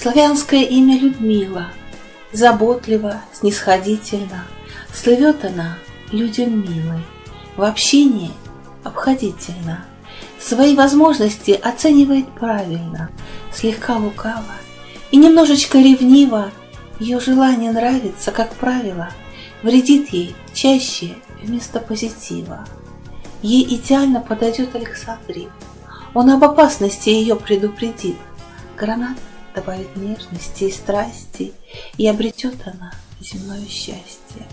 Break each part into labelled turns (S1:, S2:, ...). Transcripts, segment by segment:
S1: Славянское имя Людмила, Заботливо, снисходительно, Слывет она людям милой, В общении обходительно, Свои возможности оценивает правильно, Слегка лукаво и немножечко ревниво, Ее желание нравится, как правило, Вредит ей чаще вместо позитива. Ей идеально подойдет Александрин. Он об опасности ее предупредит. Гранат добавит нежности и страсти, И обретет она земное счастье.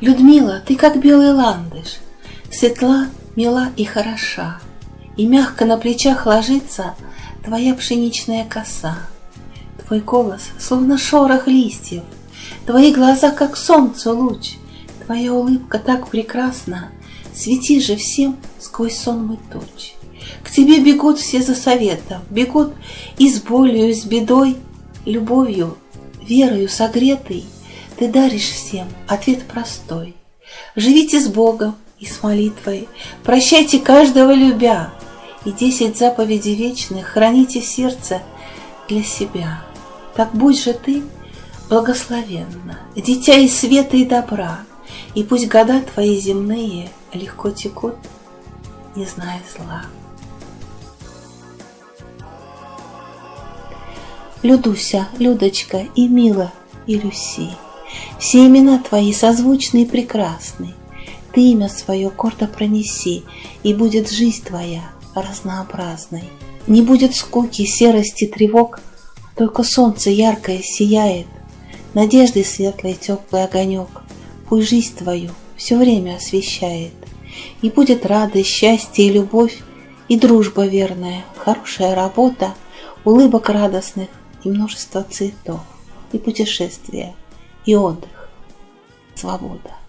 S1: Людмила, ты как белый ландыш, Светла, мила и хороша, И мягко на плечах ложится Твоя пшеничная коса. Твой голос, словно шорох листьев, Твои глаза, как солнце луч, Твоя улыбка так прекрасна, Свети же всем сквозь сонмы туч. К тебе бегут все за советом, Бегут и с болью, и с бедой, Любовью, верою согретой Ты даришь всем ответ простой. Живите с Богом и с молитвой, Прощайте каждого любя, И десять заповедей вечных Храните в сердце для себя. Так будь же ты благословенна, Дитя и света, и добра, И пусть года твои земные Легко текут, не зная зла. Людуся, Людочка и Мила, и Люси, Все имена твои созвучны и прекрасны, Ты имя свое гордо пронеси, И будет жизнь твоя разнообразной. Не будет скуки, серости, тревог, Только солнце яркое сияет, Надежды светлый теплый огонек Пусть жизнь твою все время освещает. И будет радость, счастье и любовь, И дружба верная, хорошая работа, Улыбок радостных и множество цветов, И путешествия, и отдых, свобода.